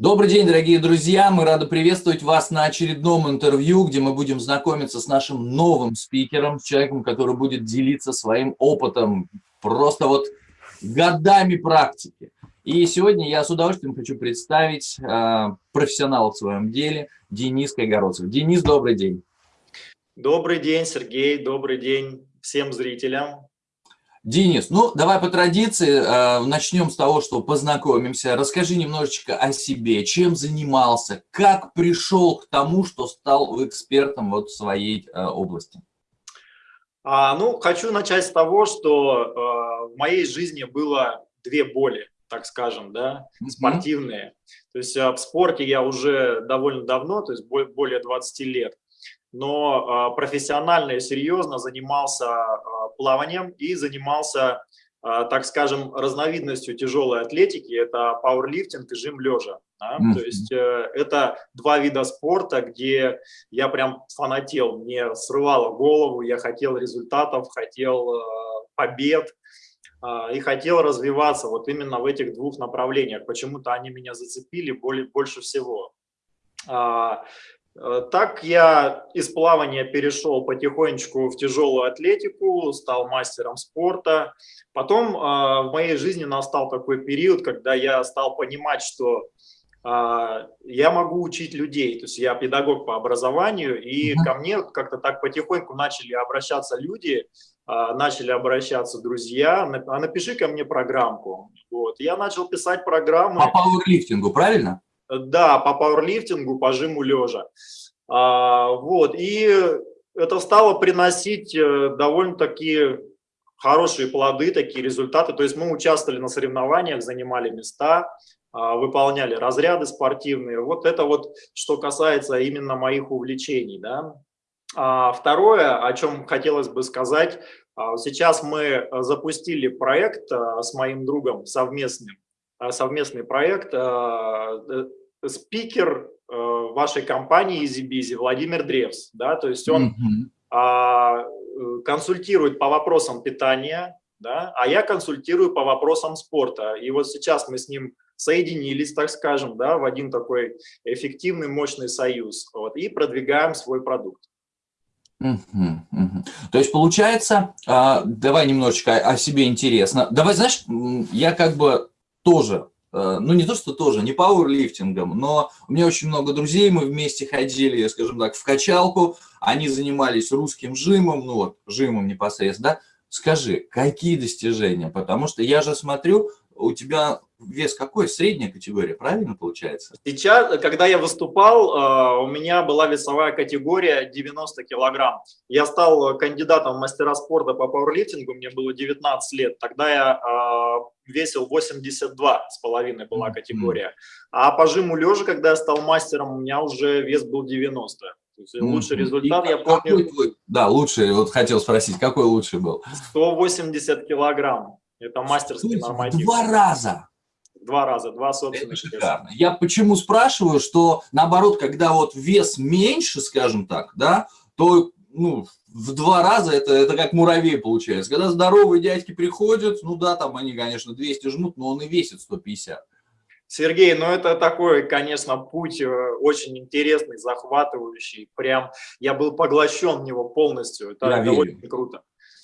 Добрый день, дорогие друзья! Мы рады приветствовать вас на очередном интервью, где мы будем знакомиться с нашим новым спикером, человеком, который будет делиться своим опытом, просто вот годами практики. И сегодня я с удовольствием хочу представить э, профессионала в своем деле Денис Кайгородцев. Денис, добрый день! Добрый день, Сергей, добрый день всем зрителям. Денис, ну давай по традиции э, начнем с того, что познакомимся. Расскажи немножечко о себе, чем занимался, как пришел к тому, что стал экспертом вот в своей э, области. А, ну, хочу начать с того, что э, в моей жизни было две боли, так скажем, да, спортивные. То есть э, в спорте я уже довольно давно, то есть более 20 лет но а, профессионально и серьезно занимался а, плаванием и занимался, а, так скажем, разновидностью тяжелой атлетики, это пауэрлифтинг и жим лежа. Да? Mm -hmm. То есть э, это два вида спорта, где я прям фанател, мне срывало голову, я хотел результатов, хотел э, побед и хотел развиваться вот именно в этих двух направлениях. Почему-то они меня зацепили больше всего. Э, так я из плавания перешел потихонечку в тяжелую атлетику, стал мастером спорта. Потом э, в моей жизни настал такой период, когда я стал понимать, что э, я могу учить людей. То есть я педагог по образованию, и ко мне как-то так потихоньку начали обращаться люди, начали обращаться друзья, а напиши ко мне программку. Вот. Я начал писать программы. По пауэрлифтингу, правильно? Да, по пауэрлифтингу, по жиму лежа. А, вот, и это стало приносить э, довольно-таки хорошие плоды, такие результаты. То есть мы участвовали на соревнованиях, занимали места, а, выполняли разряды спортивные. Вот это вот, что касается именно моих увлечений. Да. А второе, о чем хотелось бы сказать, а, сейчас мы запустили проект с моим другом совместным, совместный проект спикер э, вашей компании EasyBizy Владимир Древс, да, то есть он mm -hmm. консультирует по вопросам питания, да, а я консультирую по вопросам спорта. И вот сейчас мы с ним соединились, так скажем, да, в один такой эффективный, мощный союз, вот, и продвигаем свой продукт. Угу, угу. То есть получается, а, давай немножечко о себе интересно. Давай, знаешь, я как бы тоже Э, ну не то, что тоже, не пауэрлифтингом, но у меня очень много друзей, мы вместе ходили, скажем так, в качалку, они занимались русским жимом, ну вот, жимом непосредственно, да? Скажи, какие достижения? Потому что я же смотрю, у тебя вес какой? Средняя категория, правильно получается? Сейчас, когда я выступал, э, у меня была весовая категория 90 килограмм. Я стал кандидатом в мастера спорта по пауэрлифтингу, мне было 19 лет. Тогда я э, весил 82 с половиной была категория. А по жиму лежа, когда я стал мастером, у меня уже вес был 90. То есть лучший результат, И я помню... Твой, да, лучший, вот хотел спросить, какой лучший был? 180 килограмм. Это мастерский норматив. Два раза. Два раза, два собственных Это шикарно. Я почему спрашиваю, что наоборот, когда вот вес меньше, скажем так, да, то ну, в два раза это, это как муравей получается. Когда здоровые дядьки приходят, ну да, там они, конечно, 200 жмут, но он и весит 150. Сергей, ну это такой, конечно, путь э, очень интересный, захватывающий. Прям я был поглощен в него полностью. Это, я это очень круто.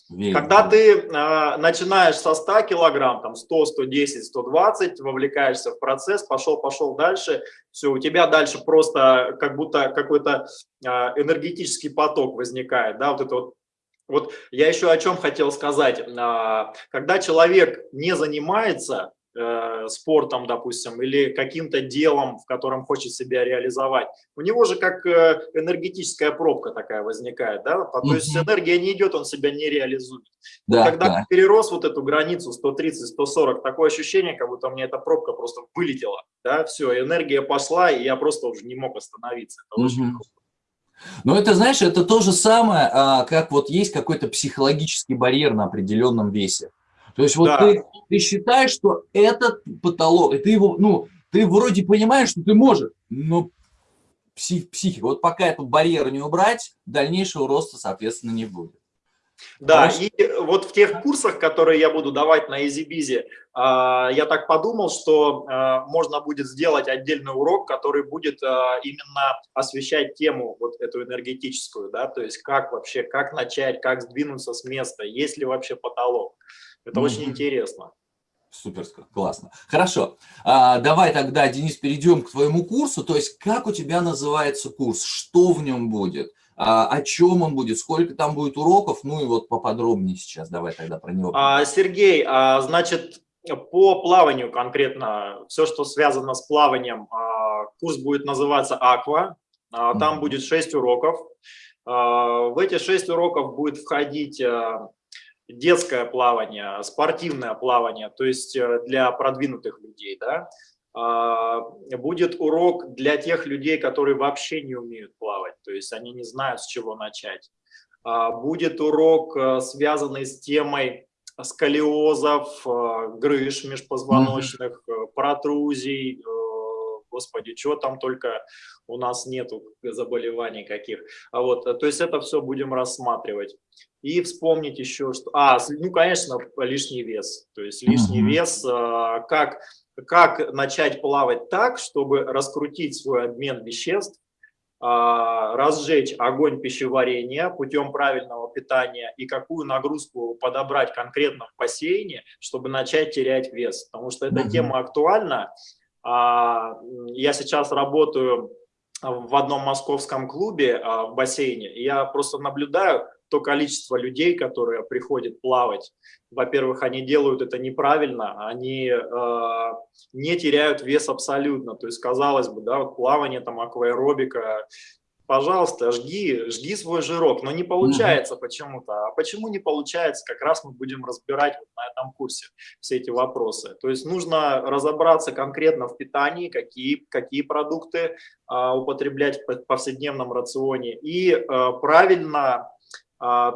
Когда ты э, начинаешь со 100 килограмм, там 100, 110, 120, вовлекаешься в процесс, пошел, пошел дальше, все, у тебя дальше просто как будто какой-то э, энергетический поток возникает, да, вот это вот вот я еще о чем хотел сказать. А, когда человек не занимается, спортом, допустим, или каким-то делом, в котором хочет себя реализовать, у него же как э, энергетическая пробка такая возникает, да, то mm есть энергия не идет, он себя не реализует. Да, когда да. перерос вот эту границу 130-140, такое ощущение, как будто у меня эта пробка просто вылетела, да, все, энергия пошла, и я просто уже не мог остановиться. Это mm очень круто. Но это, знаешь, это то же самое, а, как вот есть какой-то психологический барьер на определенном весе. То есть вот да. ты, ты считаешь, что этот потолок, и ты его, ну, ты вроде понимаешь, что ты можешь, но псих, психика, вот пока этот барьер не убрать, дальнейшего роста, соответственно, не будет. Да, Хорошо. и вот в тех курсах, которые я буду давать на EasyBizy, а, я так подумал, что а, можно будет сделать отдельный урок, который будет а, именно освещать тему вот эту энергетическую, да, то есть как вообще, как начать, как сдвинуться с места, есть ли вообще потолок. Это -hmm. очень интересно. Супер, классно. Хорошо, а, давай тогда, Денис, перейдем к твоему курсу. То есть, как у тебя называется курс, что в нем будет, а, о чем он будет, сколько там будет уроков, ну и вот поподробнее сейчас давай тогда про него. А, Сергей, а, значит, по плаванию конкретно, все, что связано с плаванием, а, курс будет называться «Аква», а, там mm -hmm. будет 6 уроков. А, в эти 6 уроков будет входить а, детское плавание, спортивное плавание, то есть э, для продвинутых людей, да, а, будет урок для тех людей, которые вообще не умеют плавать, то есть они не знают, с чего начать. А, будет урок, э, связанный с темой сколиозов, э, грыж межпозвоночных, протрузий, господи, чего там только у нас нету заболеваний каких. А вот, то есть это все будем рассматривать. И вспомнить еще, что... А, ну, конечно, лишний вес. То есть лишний mm -hmm. вес, а, как, как начать плавать так, чтобы раскрутить свой обмен веществ, а, разжечь огонь пищеварения путем правильного питания и какую нагрузку подобрать конкретно в бассейне, чтобы начать терять вес. Потому что эта тема актуальна. А, я сейчас работаю в одном московском клубе в бассейне, и я просто наблюдаю то количество людей, которые приходят плавать. Во-первых, они делают это неправильно, они э, не теряют вес абсолютно. То есть, казалось бы, да, вот плавание, там, акваэробика, пожалуйста, жги, жги свой жирок, но не получается почему-то. А почему не получается, как раз мы будем разбирать вот на этом курсе все эти вопросы. То есть нужно разобраться конкретно в питании, какие, какие продукты а, употреблять в повседневном рационе и а, правильно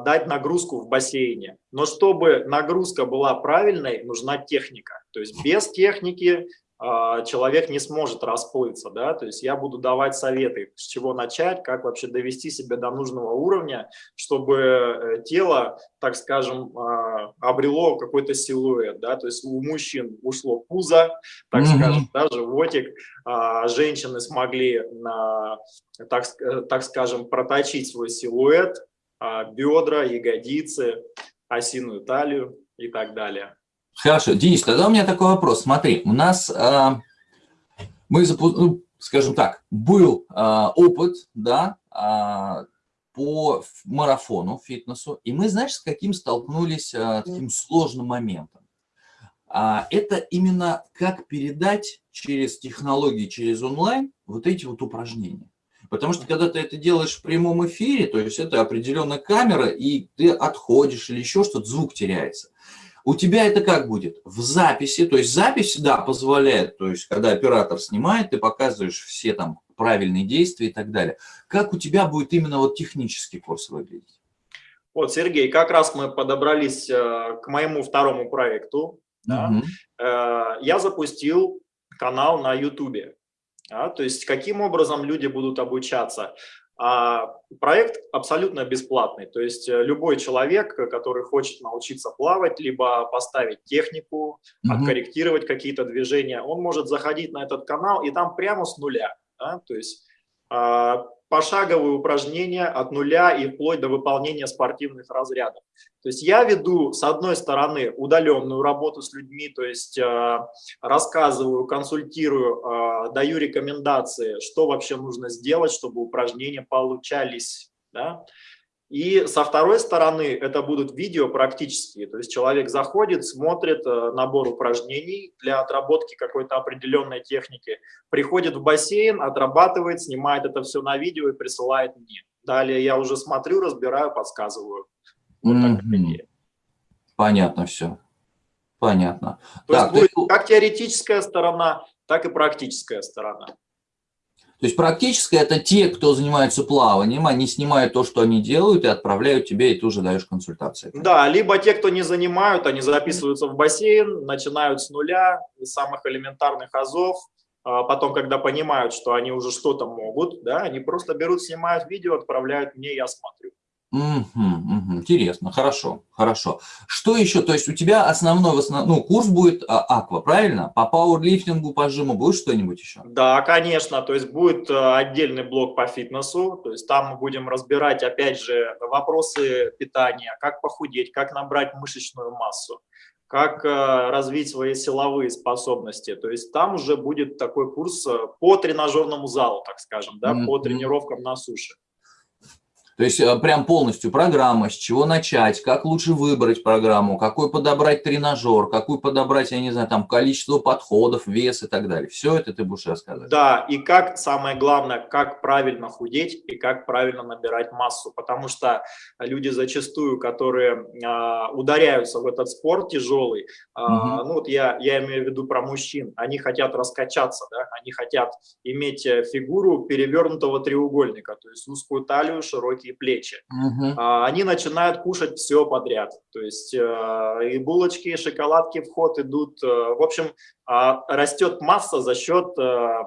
дать нагрузку в бассейне. Но чтобы нагрузка была правильной, нужна техника. То есть без техники а, человек не сможет расплыться, да, то есть я буду давать советы, с чего начать, как вообще довести себя до нужного уровня, чтобы э, тело, так скажем, а, обрело какой-то силуэт, да, то есть у мужчин ушло пузо, так mm -hmm. скажем, да, животик, а женщины смогли, так, э, так скажем, проточить свой силуэт, бедра, ягодицы, осиную талию и так далее. Хорошо, Денис, тогда у меня такой вопрос. Смотри, у нас, э, мы, ну, скажем так, был э, опыт, да, э, по марафону, фитнесу, и мы, знаешь, с каким столкнулись э, таким сложным моментом. А, это именно как передать через технологии, через онлайн вот эти вот упражнения. Потому что когда ты это делаешь в прямом эфире, то есть это определенная камера, и ты отходишь или еще что-то, звук теряется. У тебя это как будет? В записи, то есть запись, да, позволяет, то есть когда оператор снимает, ты показываешь все там правильные действия и так далее. Как у тебя будет именно вот технический курс выглядеть? Вот, Сергей, как раз мы подобрались э, к моему второму проекту. Да? Угу. Я запустил канал на YouTube. Да? То есть каким образом люди будут обучаться? А проект абсолютно бесплатный, то есть э, любой человек, который хочет научиться плавать, либо поставить технику, mm -hmm. откорректировать какие-то движения, он может заходить на этот канал и там прямо с нуля, да? то есть а, пошаговые упражнения от нуля и вплоть до выполнения спортивных разрядов. То есть я веду, с одной стороны, удаленную работу с людьми, то есть э, рассказываю, консультирую, э, даю рекомендации, что вообще нужно сделать, чтобы упражнения получались. Да? И со второй стороны это будут видео практические, то есть человек заходит, смотрит э, набор упражнений для отработки какой-то определенной техники, приходит в бассейн, отрабатывает, снимает это все на видео и присылает мне. Далее я уже смотрю, разбираю, подсказываю. Вот mm -hmm. Понятно все. Понятно. То так, есть будет как теоретическая сторона, так и практическая сторона. То есть практически это те, кто занимается плаванием, они снимают то, что они делают, и отправляют тебе, и ты уже даешь консультации. Да, либо те, кто не занимают, они записываются в бассейн, начинают с нуля, с самых элементарных азов, а потом, когда понимают, что они уже что-то могут, да, они просто берут, снимают видео, отправляют мне, я смотрю. Угу, Интересно, хорошо, хорошо. Что еще? То есть у тебя основной, в основном, ну, курс будет а, аква, правильно? По пауэрлифтингу, по жиму будет что-нибудь еще? Да, конечно. То есть будет э, отдельный блок по фитнесу. То есть там мы будем разбирать, опять же, вопросы питания, как похудеть, как набрать мышечную массу, как э, развить свои силовые способности. То есть там уже будет такой курс э, по тренажерному залу, так скажем, да, mm -hmm. по тренировкам на суше. То есть э, прям полностью программа, с чего начать, как лучше выбрать программу, какой подобрать тренажер, какую подобрать, я не знаю, там количество подходов, вес и так далее. Все это ты будешь рассказывать. Да, и как, самое главное, как правильно худеть и как правильно набирать массу. Потому что люди зачастую, которые а, ударяются в этот спорт тяжелый, а, угу. ну вот я, я имею в виду про мужчин, они хотят раскачаться, да, они хотят иметь э, фигуру перевернутого треугольника, то есть узкую талию, широкий широкие плечи. Угу. Они начинают кушать все подряд. То есть э, и булочки, и шоколадки в ход идут. Э, в общем, а, растет масса за счет э,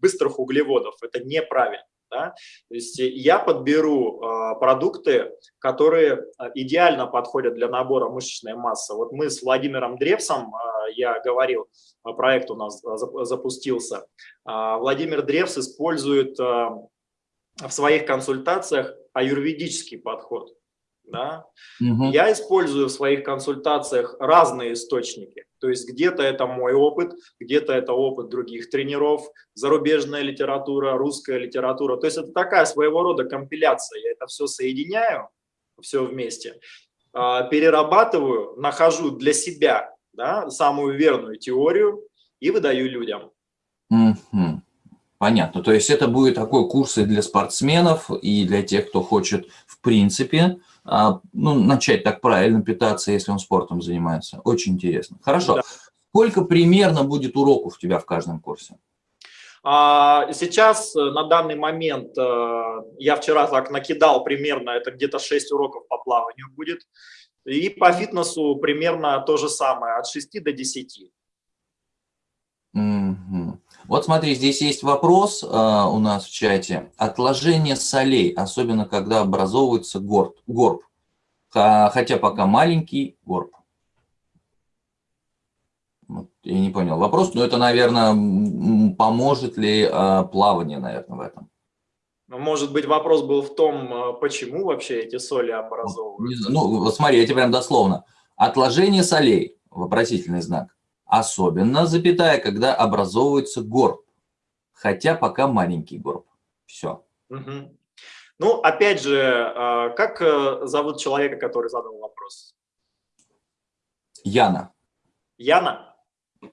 быстрых углеводов. Это неправильно. Да? То есть я подберу э, продукты, которые идеально подходят для набора мышечной массы. Вот мы с Владимиром Древсом, э, я говорил, проект у нас запустился. Э, Владимир Древс использует э, в своих консультациях аюрведический подход. Да? Угу. Я использую в своих консультациях разные источники. То есть где-то это мой опыт, где-то это опыт других тренеров, зарубежная литература, русская литература. То есть это такая своего рода компиляция. Я это все соединяю, все вместе, а, перерабатываю, нахожу для себя да, самую верную теорию и выдаю людям. Угу. Понятно. То есть это будет такой курс и для спортсменов, и для тех, кто хочет, в принципе, а, ну, начать так правильно питаться, если он спортом занимается. Очень интересно. Хорошо. Да. Сколько примерно будет уроков у тебя в каждом курсе? А, сейчас, э, на данный момент, э, я вчера так накидал примерно, это где-то 6 уроков по плаванию будет. И по фитнесу примерно то же самое, от 6 до 10. Угу. Вот смотри, здесь есть вопрос э, у нас в чате. Отложение солей, особенно когда образовывается горб. горб. Хотя пока маленький горб. Вот, я не понял вопрос, но это, наверное, поможет ли э, плавание, наверное, в этом? Ну, может быть, вопрос был в том, а, почему вообще эти соли образовываются? Ну, вот смотри, я тебе прям дословно. Отложение солей, вопросительный знак Особенно, запятая, когда образовывается горб, хотя пока маленький горб. Все. Угу. Ну, опять же, а, как э, зовут человека, который задал вопрос? Яна. Яна?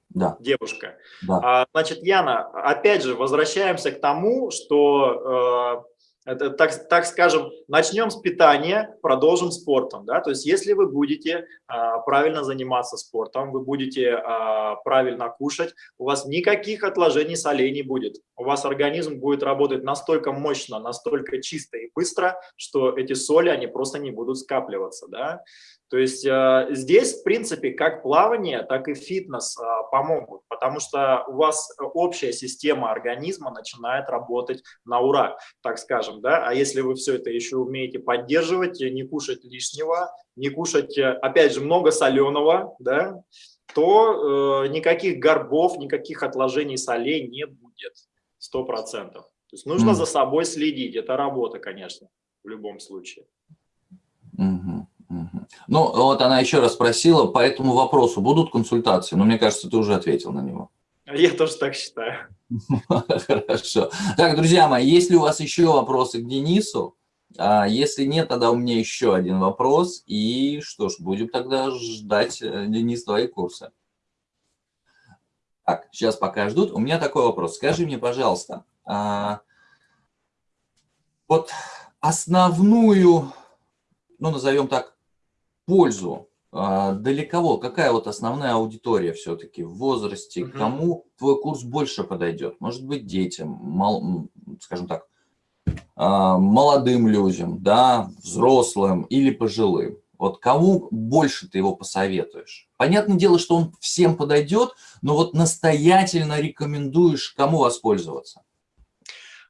Да. Девушка. Да. А, значит, Яна, опять же, возвращаемся к тому, что э, это, так, так скажем, начнем с питания, продолжим спортом. Да? То есть если вы будете а, правильно заниматься спортом, вы будете а, правильно кушать, у вас никаких отложений солей не будет. У вас организм будет работать настолько мощно, настолько чисто и быстро, что эти соли, они просто не будут скапливаться. Да? То есть э, здесь, в принципе, как плавание, так и фитнес э, помогут, потому что у вас общая система организма начинает работать на ура, так скажем. Да? А если вы все это еще умеете поддерживать, не кушать лишнего, не кушать, э, опять же, много соленого, да, то э, никаких горбов, никаких отложений солей не будет, сто процентов. То есть нужно mm. за собой следить, это работа, конечно, в любом случае. Mm -hmm. Ну, вот она еще раз спросила, по этому вопросу будут консультации? Но мне кажется, ты уже ответил на него. Я тоже так считаю. Хорошо. Так, друзья мои, есть ли у вас еще вопросы к Денису? А если нет, тогда у меня еще один вопрос. И что ж, будем тогда ждать, э, Денис, твои курсы. Так, сейчас пока ждут. У меня такой вопрос. Скажи мне, пожалуйста, а, вот основную, ну, назовем так, пользу а, для кого? Какая вот основная аудитория все-таки в возрасте? Угу. Кому твой курс больше подойдет? Может быть, детям, мал, скажем так, а, молодым людям, да, взрослым или пожилым? Вот кому больше ты его посоветуешь? Понятное дело, что он всем подойдет, но вот настоятельно рекомендуешь кому воспользоваться?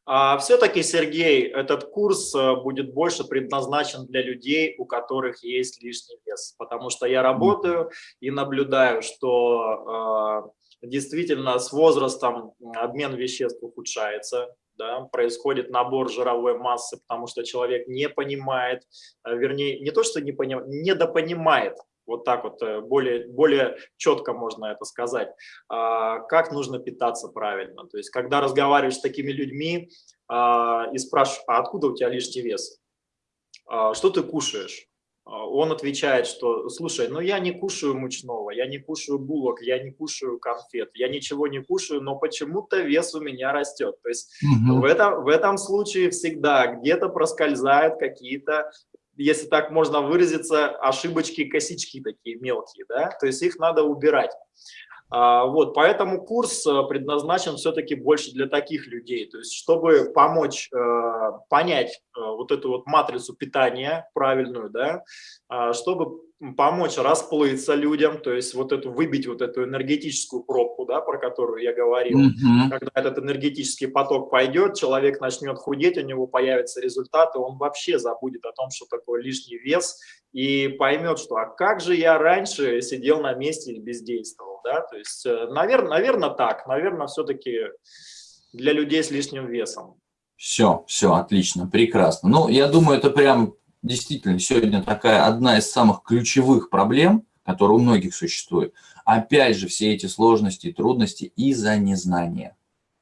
А все-таки, Сергей, этот курс э, будет больше предназначен для людей, у которых есть лишний вес, потому что я работаю и наблюдаю, что э, действительно с возрастом обмен веществ ухудшается, да, происходит набор жировой массы, потому что человек не понимает, э, вернее, не то, что не понимает, недопонимает, вот так вот э, более, более четко можно это сказать, а, как нужно питаться правильно. То есть, когда разговариваешь с такими людьми а, и спрашиваешь, а откуда у тебя лишний вес? А, что ты кушаешь? Он отвечает, что, слушай, ну я не кушаю мучного, я не кушаю булок, я не кушаю конфет, я ничего не кушаю, но почему-то вес у меня растет. То есть угу. в, этом, в этом случае всегда где-то проскользают какие-то если так можно выразиться, ошибочки, косички такие мелкие, да, то есть их надо убирать. А, вот, поэтому курс э, предназначен все-таки больше для таких людей, то есть чтобы помочь э, понять э, вот эту вот матрицу питания правильную, да, а, чтобы помочь расплыться людям, то есть вот эту выбить вот эту энергетическую пробку, да, про которую я говорил. Mm -hmm. Когда этот энергетический поток пойдет, человек начнет худеть, у него появятся результаты, он вообще забудет о том, что такое лишний вес, и поймет, что а как же я раньше сидел на месте и бездействовал, да, то есть, наверное, э, наверное так, наверное, все-таки для людей с лишним весом. Все, все, отлично, прекрасно. Ну, я думаю, это прям действительно сегодня такая одна из самых ключевых проблем, которая у многих существует. Опять же, все эти сложности и трудности из-за незнания.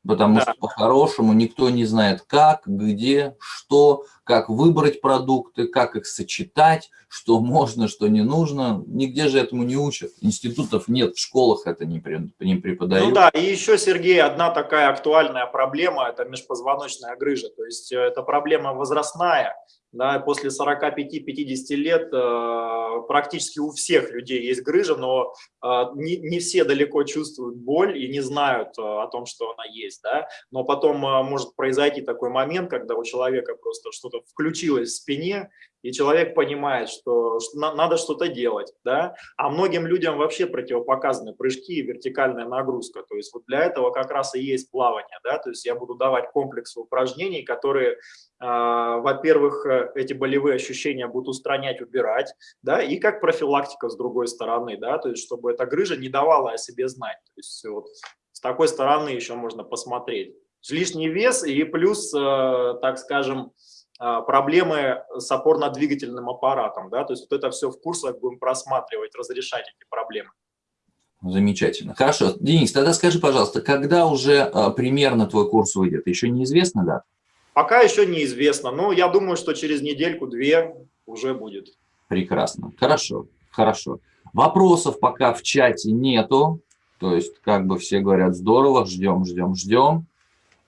Потому да. что по-хорошему никто не знает, как, где, что, как выбрать продукты, как их сочетать, что можно, что не нужно. Нигде же этому не учат. Институтов нет, в школах это не, не преподают. Ну да, и еще, Сергей, одна такая актуальная проблема – это межпозвоночная грыжа. То есть э, это проблема возрастная, да, после 45-50 лет э, практически у всех людей есть грыжа, но э, не, не все далеко чувствуют боль и не знают э, о том, что она есть. Да? Но потом э, может произойти такой момент, когда у человека просто что-то включилось в спине, и человек понимает, что, что на, надо что-то делать, да, а многим людям вообще противопоказаны прыжки и вертикальная нагрузка, то есть вот для этого как раз и есть плавание, да, то есть я буду давать комплекс упражнений, которые, э, во-первых, эти болевые ощущения будут устранять, убирать, да, и как профилактика с другой стороны, да, то есть чтобы эта грыжа не давала о себе знать, то есть вот с такой стороны еще можно посмотреть. Лишний вес и плюс, э, так скажем, а, проблемы с опорно-двигательным аппаратом. Да? То есть вот это все в курсах будем просматривать, разрешать эти проблемы. Замечательно. Хорошо. Денис, тогда скажи, пожалуйста, когда уже а, примерно твой курс выйдет? Еще неизвестно, да? Пока еще неизвестно, но я думаю, что через недельку-две уже будет. Прекрасно. Хорошо, хорошо. Вопросов пока в чате нету. То есть, как бы все говорят, здорово, ждем, ждем, ждем.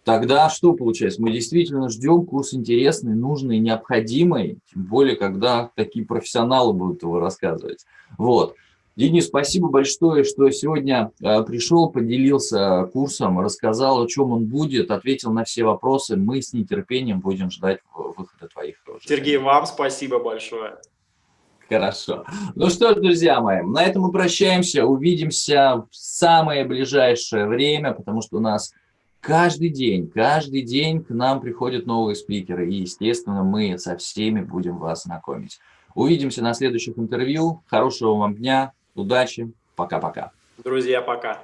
Тогда что получается? Мы действительно ждем курс интересный, нужный, необходимый, тем более, когда такие профессионалы будут его рассказывать. Вот. Денис, спасибо большое, что сегодня э, пришел, поделился курсом, рассказал, о чем он будет, ответил на все вопросы. Мы с нетерпением будем ждать выхода твоих. Сергей, вам спасибо большое. Хорошо. Ну что ж, друзья мои, на этом мы прощаемся. Увидимся в самое ближайшее время, потому что у нас Каждый день, каждый день к нам приходят новые спикеры, и, естественно, мы со всеми будем вас знакомить. Увидимся на следующих интервью. Хорошего вам дня, удачи, пока-пока. Друзья, пока.